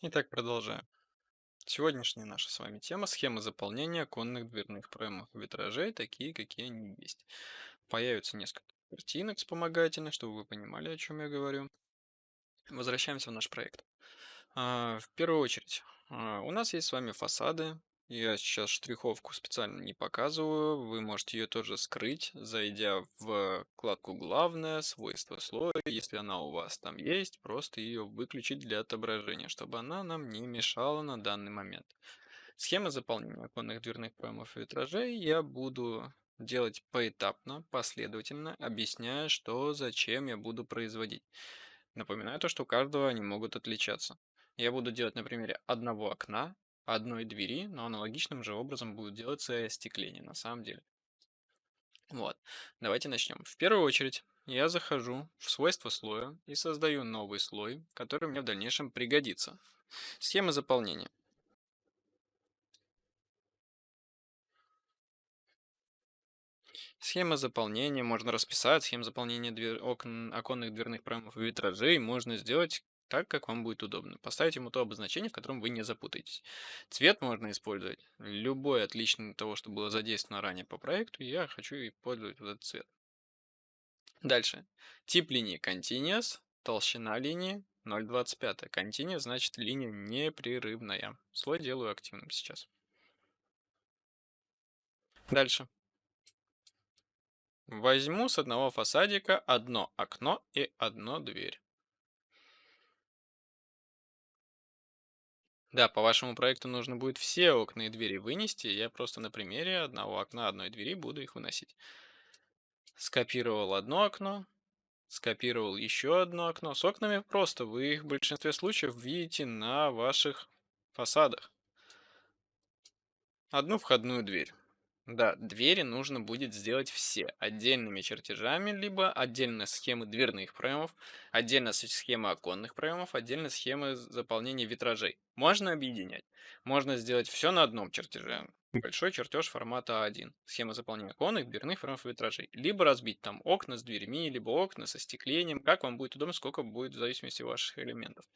Итак, продолжаем. Сегодняшняя наша с вами тема– схемы заполнения оконных дверных проемов витражей, такие, какие они есть. Появится несколько картинок вспомогательных, чтобы вы понимали, о чем я говорю. Возвращаемся в наш проект. А, В первую очередь, а, у нас есть с вами фасады. Я сейчас штриховку специально не показываю. Вы можете ее тоже скрыть, зайдя в вкладку «Главное», «Свойства слоя». Если она у вас там есть, просто ее выключить для отображения, чтобы она нам не мешала на данный момент. Схемы заполнения оконных дверных проемов и витражей я буду делать поэтапно, последовательно, объясняя, что, зачем я буду производить. Напоминаю то, что у каждого они могут отличаться. Я буду делать на примере одного окна, одной двери, но аналогичным же образом будет делаться и остекление на самом деле. Вот, давайте начнем. В первую очередь я захожу в свойства слоя и создаю новый слой, который мне в дальнейшем пригодится. Схема заполнения. Схема заполнения, можно расписать, схему заполнения двер... окон... оконных дверных проемов и витражей можно сделать так, как вам будет удобно. Поставить ему то обозначение, в котором вы не запутаетесь. Цвет можно использовать любой отличный от того, что было задействовано ранее по проекту. Я хочу использовать вот этот цвет. Дальше. Тип линии Continuous, толщина линии 0,25. Continuous значит линия непрерывная. Слой делаю активным сейчас. Дальше. Возьму с одного фасадика одно окно и одну дверь. Да, по вашему проекту нужно будет все окна и двери вынести. Я просто на примере одного окна, одной двери буду их выносить. Скопировал одно окно, скопировал еще одно окно. С окнами просто, вы их в большинстве случаев видите на ваших фасадах. Одну входную дверь. Да, двери нужно будет сделать все отдельными чертежами, либо отдельно схемы дверных проемов, отдельно с- схемы оконных проемов, отдельно схемы заполнения витражей. Можно объединять. Можно сделать все на одном чертеже. Большой чертеж формата А1. Схема заполнения оконных, дверных проемов и витражей. Либо разбить там окна с дверьми, либо окна со стеклением. Как вам будет удобно, сколько будет в зависимости от ваших элементов.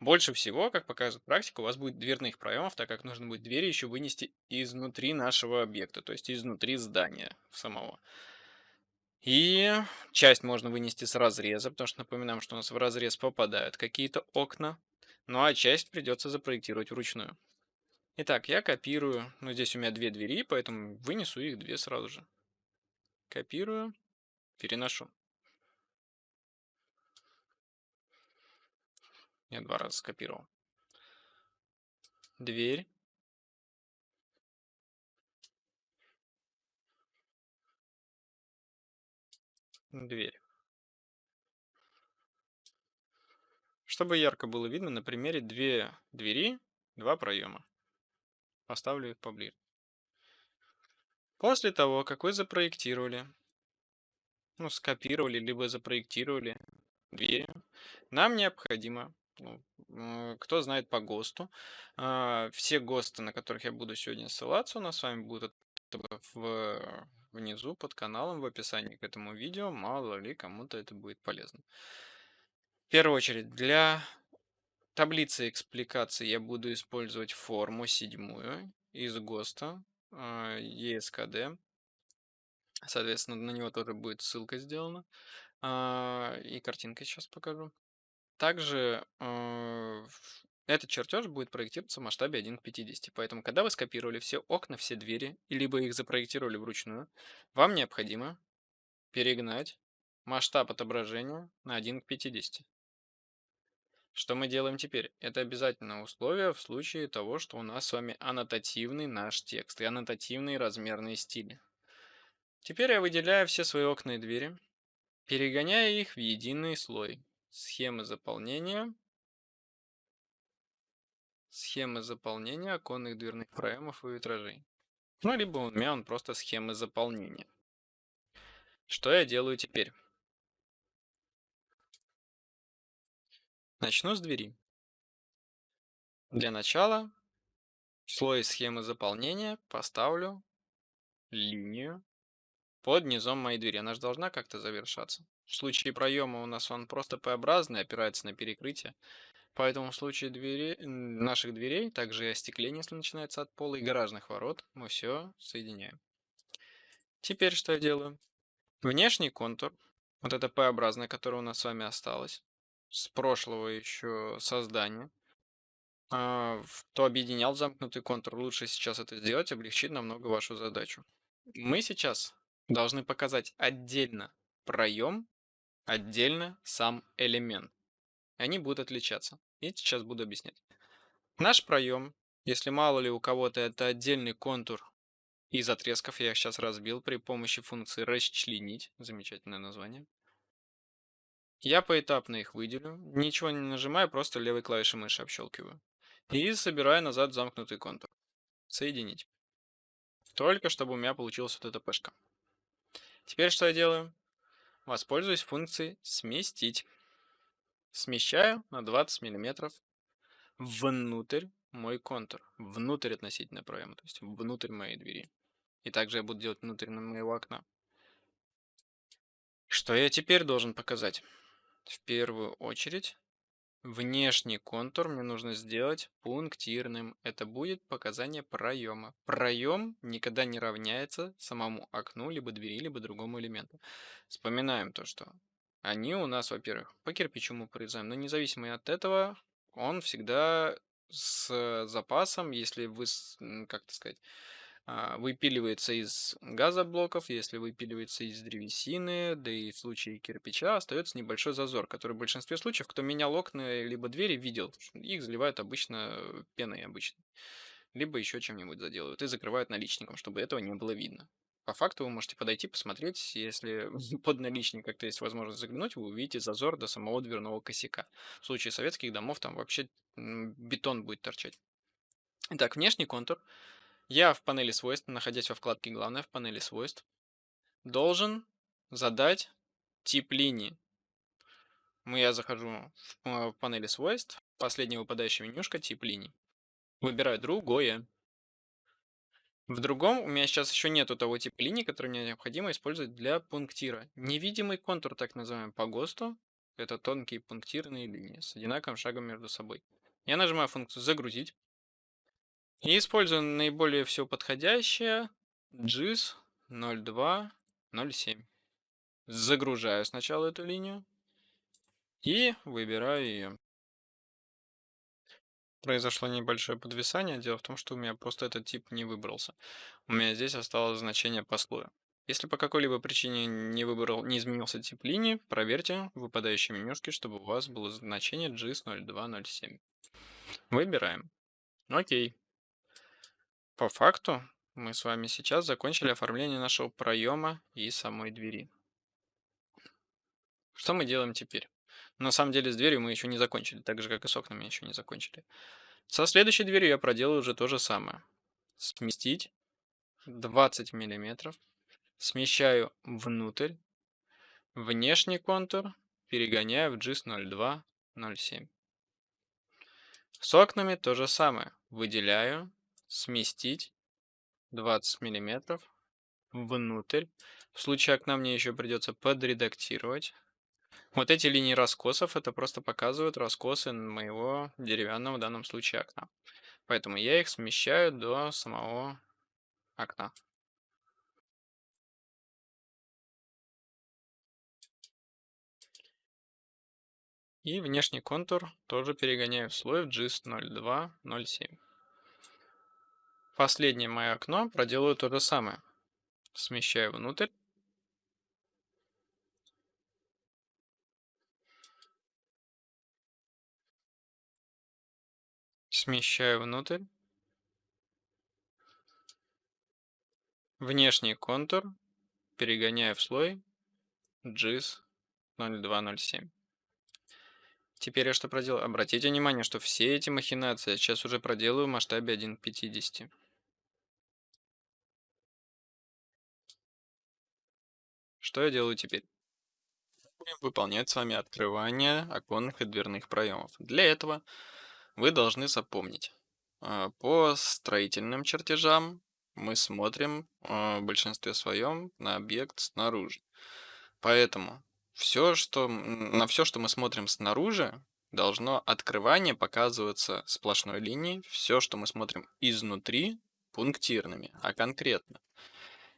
Больше всего, как показывает практика, у вас будет дверных проемов, так как нужно будет двери еще вынести изнутри нашего объекта, то есть изнутри здания самого. И часть можно вынести с разреза, потому что напоминаем, что у нас в разрез попадают какие-то окна, ну а часть придется запроектировать вручную. Итак, я копирую, ну здесь у меня две двери, поэтому вынесу их две сразу же. Копирую, переношу. Я два раза скопировал. Дверь. Дверь. Чтобы ярко было видно, на примере две двери, два проема. Поставлю их поближе. После того, как вы запроектировали, ну, скопировали, либо запроектировали двери, нам необходимо, кто знает по ГОСТу, а, все ГОСТы, на которых я буду сегодня ссылаться, у нас с вами будут в, внизу под каналом в описании к этому видео, мало ли кому-то это будет полезно. В первую очередь, для таблицы экспликации я буду использовать форму седьмую из ГОСТа а, ESKD. Соответственно, на него тоже будет ссылка сделана. А, И картинкой сейчас покажу. Также в- этот чертеж будет проектироваться в масштабе 1 к 50. Поэтому, когда вы скопировали все окна, все двери, либо их запроектировали вручную, вам необходимо перегнать масштаб отображения на 1 к 50. Что мы делаем теперь? Это обязательное условие в случае того, что у нас с вами аннотативный наш текст и аннотативные размерные стили. Теперь я выделяю все свои окна и двери, перегоняя их в единый слой. Схемы заполнения. Схемы заполнения оконных дверных проемов и витражей. Ну, либо у меня он просто схемы заполнения. Что я делаю теперь? Начну с двери. Для начала в слой схемы заполнения поставлю линию под низом моей двери. Она же должна как-то завершаться. В случае проема у нас он просто П-образный, опирается на перекрытие. Поэтому в случае двери, наших дверей, также и остекление, если начинается от пола, и гаражных ворот, мы все соединяем. Теперь что я делаю? Внешний контур, вот это П-образное, которое у нас с вами осталось, с прошлого еще создания, а, кто объединял замкнутый контур, лучше сейчас это сделать, облегчит намного вашу задачу. Мы сейчас должны показать отдельно проем, отдельно сам элемент. Они будут отличаться. И сейчас буду объяснять. Наш проем, если мало ли у кого-то это отдельный контур из отрезков, я их сейчас разбил при помощи функции расчленить, замечательное название. Я поэтапно их выделю, ничего не нажимаю, просто левой клавишей мыши общелкиваю. И собираю назад замкнутый контур. Соединить. Только чтобы у меня получилась вот эта пешка. Теперь что я делаю? Воспользуюсь функцией сместить. Смещаю на 20 миллиметров внутрь мой контур. Внутрь относительно проема, то есть внутрь моей двери. И также я буду делать внутрь моего окна. Что я теперь должен показать? В первую очередь Внешний контур мне нужно сделать пунктирным. Это будет показание проема. Проем никогда не равняется самому окну, либо двери, либо другому элементу. Вспоминаем то, что они у нас, во-первых, по кирпичу мы прорезаем, но независимо от этого, он всегда с запасом, если вы, как то сказать, выпиливается из газоблоков, если выпиливается из древесины, да и в случае кирпича остается небольшой зазор, который в большинстве случаев, кто менял окна либо двери, видел. Их заливают обычно пеной обычно. Либо еще чем-нибудь заделывают и закрывают наличником, чтобы этого не было видно. По факту вы можете подойти, посмотреть, если под наличник как-то есть возможность заглянуть, вы увидите зазор до самого дверного косяка. В случае советских домов там вообще бетон будет торчать. Итак, внешний контур я в панели свойств, находясь во вкладке «Главное» в панели свойств, должен задать тип линии. Я захожу в э, панели свойств, последняя выпадающая менюшка тип линий. Выбираю другое. В другом у меня сейчас еще нету того типа линии, который мне необходимо использовать для пунктира. Невидимый контур, так называемый, по ГОСТу. Это тонкие пунктирные линии с одинаковым шагом между собой. Я нажимаю функцию «Загрузить». И использую наиболее все подходящее GIS 0207. Загружаю сначала эту линию и выбираю ее. Произошло небольшое подвисание. Дело в том, что у меня просто этот тип не выбрался. У меня здесь осталось значение по слою. Если по какой-либо причине не выбрал, не изменился тип линии, проверьте в выпадающей менюшке, чтобы у вас было значение GIS 0207. Выбираем. Окей. По факту мы с вами сейчас закончили оформление нашего проема и самой двери. Что мы делаем теперь? На самом деле с дверью мы еще не закончили, так же как и с окнами еще не закончили. Со следующей дверью я проделаю уже то же самое. Сместить 20 миллиметров. Смещаю внутрь. Внешний контур перегоняю в GIS 0207. С окнами то же самое. Выделяю сместить 20 миллиметров внутрь. В случае окна мне еще придется подредактировать. Вот эти линии раскосов, это просто показывают раскосы моего деревянного в данном случае окна. Поэтому я их смещаю до самого окна. И внешний контур тоже перегоняю в слой в GIS 0207. Последнее мое окно проделаю то же самое. Смещаю внутрь. Смещаю внутрь. Внешний контур перегоняю в слой GIS 0207. Теперь я что проделаю? Обратите внимание, что все эти махинации я сейчас уже проделаю в масштабе 1 Что я делаю теперь? Будем выполнять с вами открывание оконных и дверных проемов. Для этого вы должны запомнить. А, по строительным чертежам мы смотрим э, в большинстве своем на объект снаружи. Поэтому все, что, на все, что мы смотрим снаружи, должно открывание показываться сплошной линией. Все, что мы смотрим изнутри, пунктирными, а конкретно.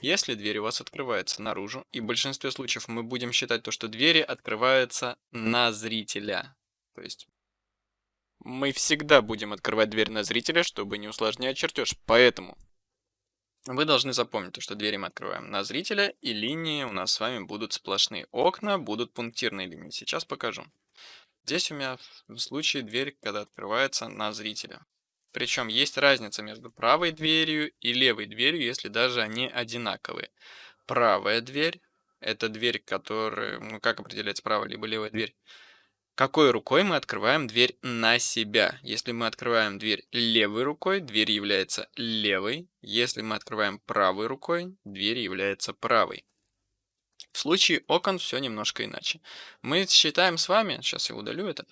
Если дверь у вас открывается наружу, и в большинстве случаев мы будем считать то, что двери открываются на зрителя. То есть мы всегда будем открывать дверь на зрителя, чтобы не усложнять чертеж. Поэтому вы должны запомнить, что двери мы открываем на зрителя, и линии у нас с вами будут сплошные. Окна будут пунктирные линии. Сейчас покажу. Здесь у меня в случае дверь, когда открывается на зрителя. Причем есть разница между правой дверью и левой дверью, если даже они одинаковые. Правая дверь– это дверь, которая, ну как определяется правая либо левая дверь? Какой рукой мы открываем дверь на себя? Если мы открываем дверь левой рукой, дверь является левой. Если мы открываем правой рукой, дверь является правой. В случае окон все немножко иначе. Мы считаем с вами, сейчас я удалю это,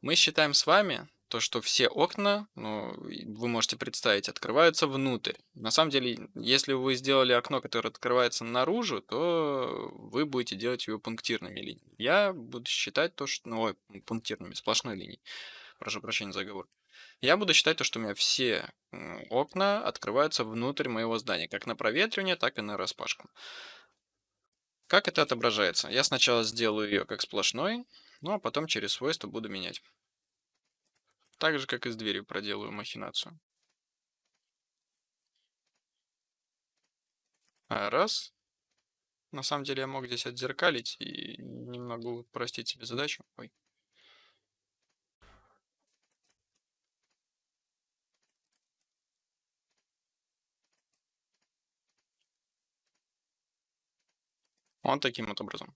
мы считаем с вами то, что все окна, ну, вы можете представить, открываются внутрь. На самом деле, если вы сделали окно, которое открывается наружу, то вы будете делать его пунктирными линиями. Я буду считать то, что... Ну, ой, пунктирными, сплошной линией. Прошу прощения за оговор. Я буду считать то, что у меня все окна открываются внутрь моего здания, как на проветривание, так и на распашку. Как это отображается? Я сначала сделаю ее как сплошной, ну а потом через свойства буду менять. Так же, как и с дверью проделаю махинацию. А, раз. На самом деле я мог здесь отзеркалить и немного упростить себе задачу. Ой. Вот таким вот образом.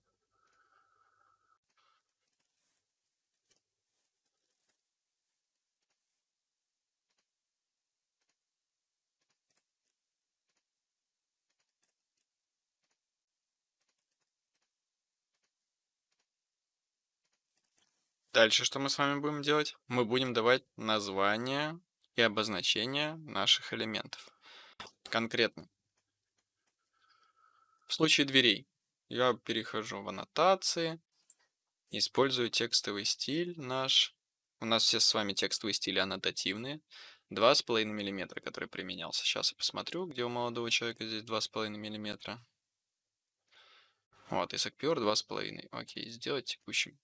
Дальше что мы с вами будем делать? Мы будем давать названия и обозначения наших элементов. Конкретно. В случае дверей я перехожу в аннотации, использую текстовый стиль наш. У нас все с вами текстовые стили аннотативные. 2,5 мм, который применялся. Сейчас я посмотрю, где у молодого человека здесь 2,5 мм. Вот, Исакпюр 2,5. Окей, сделать текущим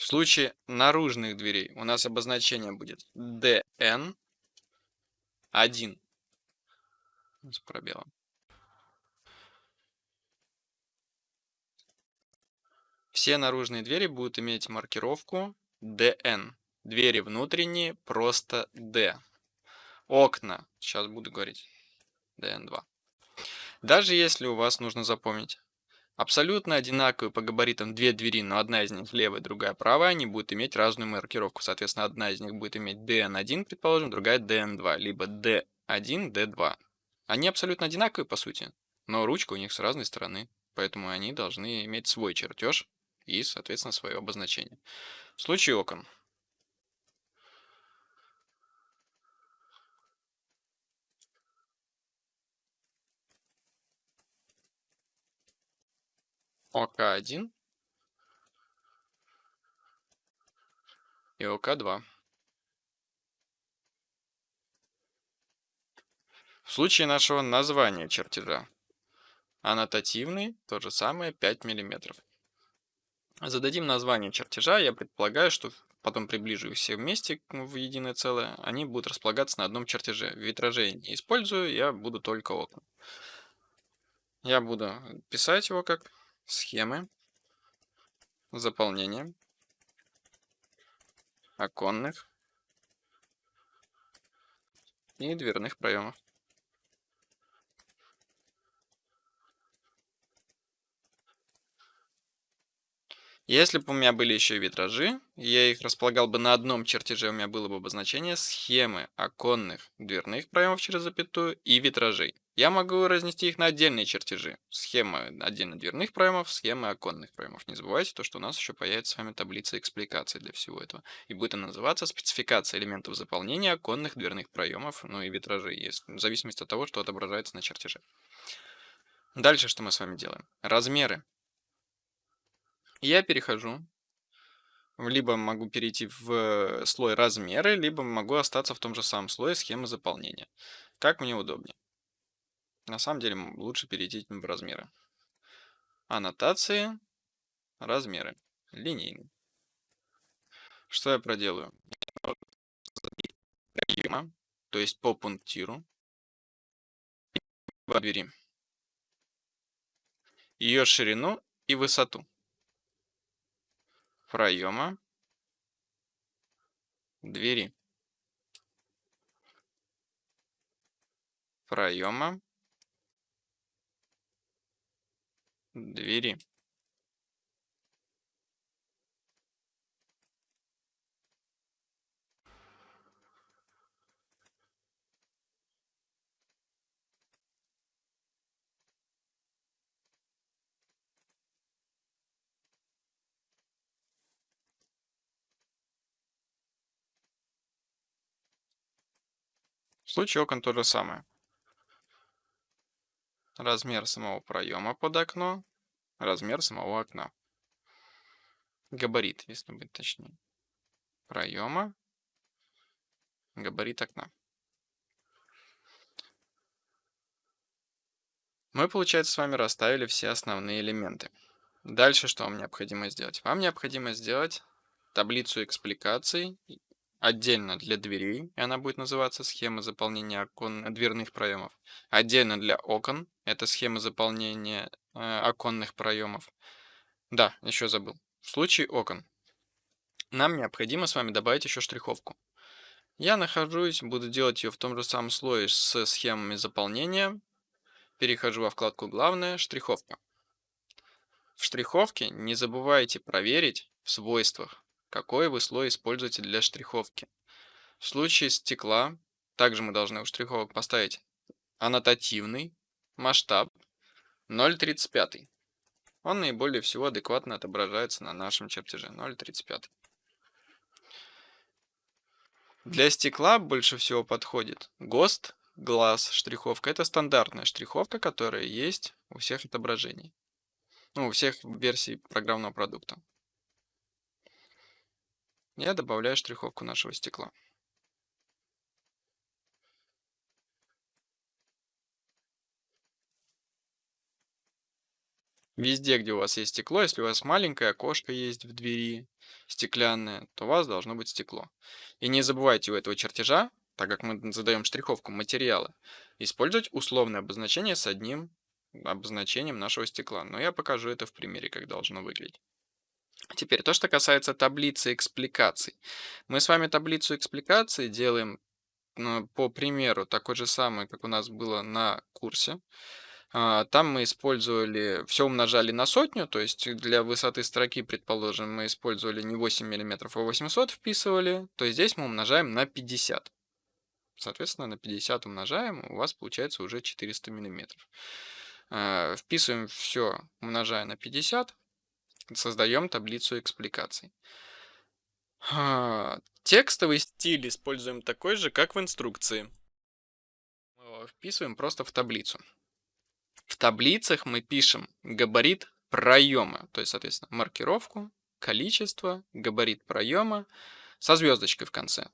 в случае наружных дверей у нас обозначение будет DN1 с пробелом. Все наружные двери будут иметь маркировку DN. Двери внутренние просто D. Окна, сейчас буду говорить, DN2. Даже если у вас нужно запомнить Абсолютно одинаковые по габаритам две двери, но одна из них левая, другая правая, они будут иметь разную маркировку. Соответственно, одна из них будет иметь DN1, предположим, другая DN2, либо D1, D2. Они абсолютно одинаковые по сути, но ручка у них с разной стороны, поэтому они должны иметь свой чертеж и, соответственно, свое обозначение. В случае окон. ОК1 и ОК2. В случае нашего названия чертежа аннотативный, то же самое 5 мм. Зададим название чертежа, я предполагаю, что потом приближу их все вместе в единое целое, они будут располагаться на одном чертеже. Витражей не использую, я буду только окна. Я буду писать его как схемы, заполнение оконных и дверных проемов. Если бы у меня были еще витражи, я их располагал бы на одном чертеже, у меня было бы обозначение схемы оконных дверных проемов через запятую и витражей. Я могу разнести их на отдельные чертежи. Схемы отдельно дверных проемов, схемы оконных проемов. Не забывайте то, что у нас еще появится с вами таблица экспликации для всего этого. И будет она называться спецификация элементов заполнения оконных дверных проемов, ну и витражей, если, в зависимости от того, что отображается на чертеже. Дальше что мы с вами делаем? Размеры. Я перехожу либо могу перейти в слой размеры, либо могу остаться в том же самом слое схемы заполнения. Как мне удобнее. На самом деле лучше перейти в размеры. Аннотации, размеры, линейный. Что я проделаю? То есть по пунктиру в двери. Ее ширину и высоту. Проема двери. Проема двери В случае окон то же самое. Размер самого проема под окно, размер самого окна. Габарит, если быть точнее. Проема, габарит окна. Мы, получается, с вами расставили все основные элементы. Дальше что вам необходимо сделать? Вам необходимо сделать таблицу экспликаций отдельно для дверей, и она будет называться схема заполнения окон, дверных проемов. Отдельно для окон, это схема заполнения э, оконных проемов. Да, еще забыл. В случае окон нам необходимо с вами добавить еще штриховку. Я нахожусь, буду делать ее в том же самом слое с схемами заполнения. Перехожу во вкладку «Главное», «Штриховка». В штриховке не забывайте проверить в свойствах какой вы слой используете для штриховки. В случае стекла, также мы должны у штриховок поставить аннотативный масштаб 0,35. Он наиболее всего адекватно отображается на нашем чертеже 0,35. Для стекла больше всего подходит ГОСТ, глаз, штриховка. Это стандартная штриховка, которая есть у всех отображений. Ну, у всех версий программного продукта я добавляю штриховку нашего стекла. Везде, где у вас есть стекло, если у вас маленькое окошко есть в двери, стеклянное, то у вас должно быть стекло. И не забывайте у этого чертежа, так как мы задаем штриховку материала, использовать условное обозначение с одним обозначением нашего стекла. Но я покажу это в примере, как должно выглядеть. Теперь то, что касается таблицы экспликаций. Мы с вами таблицу экспликаций делаем ну, по примеру такой же самый, как у нас было на курсе. А, там мы использовали, все умножали на сотню, то есть для высоты строки, предположим, мы использовали не 8 мм, а 800 вписывали, то здесь мы умножаем на 50. Соответственно, на 50 умножаем, у вас получается уже 400 мм. А, вписываем все, умножая на 50, создаем таблицу экспликаций. Текстовый стиль используем такой же, как в инструкции. Вписываем просто в таблицу. В таблицах мы пишем габарит проема, то есть, соответственно, маркировку, количество, габарит проема со звездочкой в конце.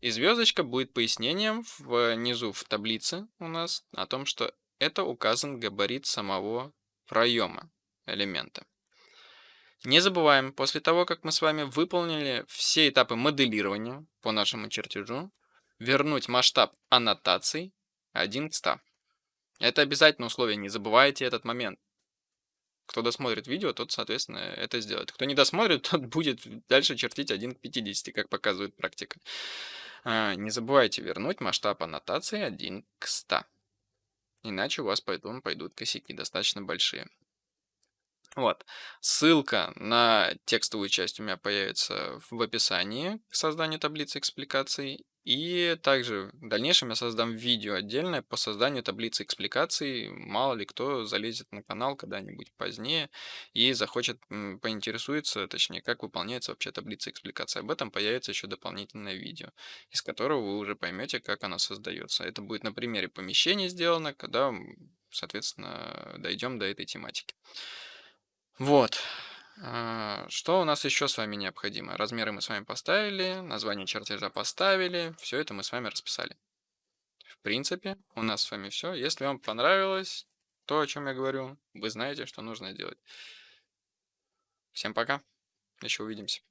И звездочка будет пояснением внизу в таблице у нас о том, что это указан габарит самого проема элемента. Не забываем, после того, как мы с вами выполнили все этапы моделирования по нашему чертежу, вернуть масштаб аннотаций 1 к 100. Это обязательно условие, не забывайте этот момент. Кто досмотрит видео, тот, соответственно, это сделает. Кто не досмотрит, тот будет дальше чертить 1 к 50, как показывает практика. А, не забывайте вернуть масштаб аннотации 1 к 100. Иначе у вас пойдут, пойдут косяки достаточно большие. Вот. Ссылка на текстовую часть у меня появится в описании к созданию таблицы экспликаций. И также в дальнейшем я создам видео отдельное по созданию таблицы экспликаций. Мало ли кто залезет на канал когда-нибудь позднее и захочет поинтересуется, точнее, как выполняется вообще таблица экспликаций. Об этом появится еще дополнительное видео, из которого вы уже поймете, как она создается. Это будет на примере помещения сделано, когда, соответственно, дойдем до этой тематики. Вот. А, Что у нас еще с вами необходимо? Размеры мы с вами поставили, название чертежа поставили, все это мы с вами расписали. В принципе, у нас с вами все. Если вам понравилось то, о чем я говорю, вы знаете, что нужно делать. Всем пока, еще увидимся.